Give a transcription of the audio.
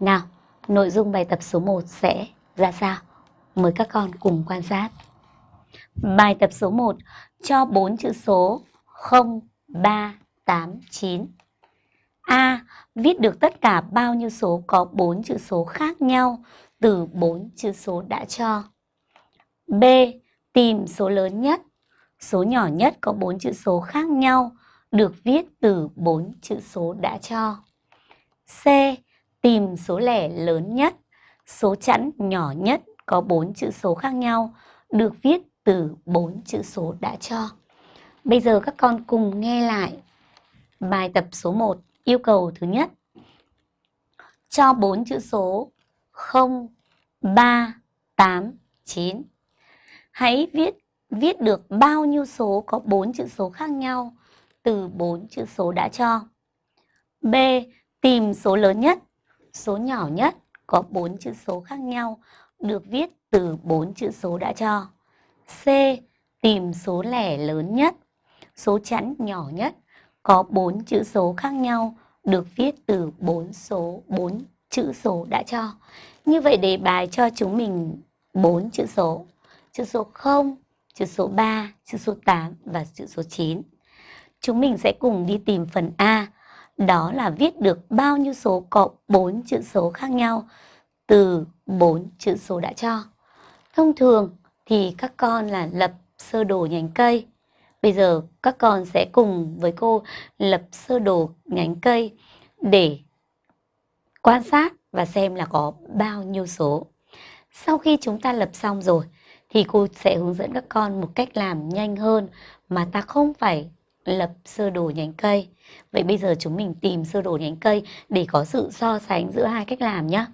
Nào, nội dung bài tập số 1 sẽ ra sao? Mời các con cùng quan sát. Bài tập số 1 cho 4 chữ số 0, 3, 8, 9. A. Viết được tất cả bao nhiêu số có 4 chữ số khác nhau từ 4 chữ số đã cho. B. Tìm số lớn nhất, số nhỏ nhất có 4 chữ số khác nhau được viết từ 4 chữ số đã cho. C. Tìm số lẻ lớn nhất, số chẵn nhỏ nhất có 4 chữ số khác nhau được viết từ 4 chữ số đã cho. Bây giờ các con cùng nghe lại bài tập số 1 yêu cầu thứ nhất. Cho 4 chữ số 0, 3, 8, 9. Hãy viết viết được bao nhiêu số có 4 chữ số khác nhau từ 4 chữ số đã cho. B. Tìm số lớn nhất, số nhỏ nhất có 4 chữ số khác nhau được viết từ 4 chữ số đã cho. C. Tìm số lẻ lớn nhất, số chẵn nhỏ nhất có 4 chữ số khác nhau được viết từ 4 số 4 chữ số đã cho. Như vậy đề bài cho chúng mình 4 chữ số. Chữ số 0, chữ số 3, chữ số 8 và chữ số 9. Chúng mình sẽ cùng đi tìm phần A, đó là viết được bao nhiêu số cộng 4 chữ số khác nhau từ 4 chữ số đã cho. Thông thường thì các con là lập sơ đồ nhánh cây. Bây giờ các con sẽ cùng với cô lập sơ đồ nhánh cây để quan sát và xem là có bao nhiêu số. Sau khi chúng ta lập xong rồi thì cô sẽ hướng dẫn các con một cách làm nhanh hơn mà ta không phải lập sơ đồ nhánh cây. Vậy bây giờ chúng mình tìm sơ đồ nhánh cây để có sự so sánh giữa hai cách làm nhé.